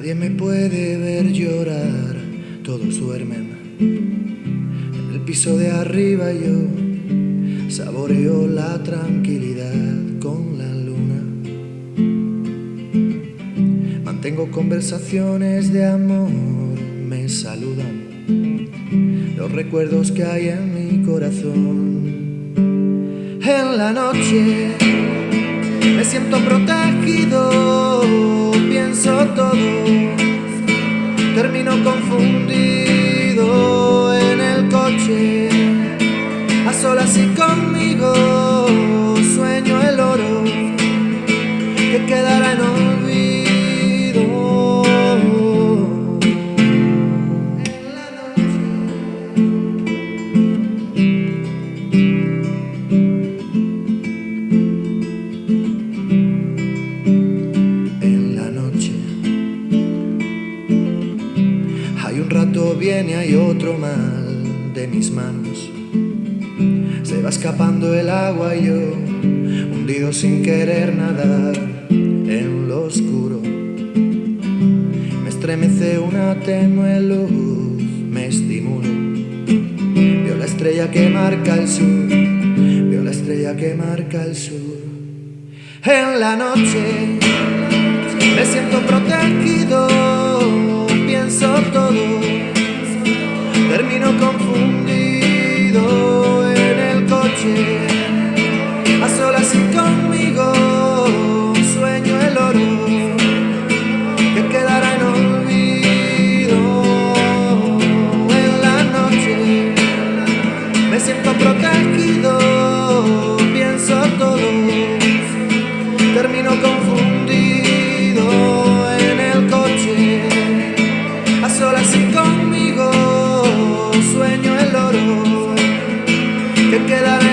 Nadie me puede ver llorar, todos duermen. En el piso de arriba yo saboreo la tranquilidad con la luna. Mantengo conversaciones de amor, me saludan los recuerdos que hay en mi corazón. En la noche me siento protegido rato viene, hay otro mal de mis manos. Se va escapando el agua yo, hundido sin querer nadar en lo oscuro. Me estremece una tenue luz, me estimulo. Veo la estrella que marca el sur, veo la estrella que marca el sur. En la noche me siento protegido, pienso todo, quedaré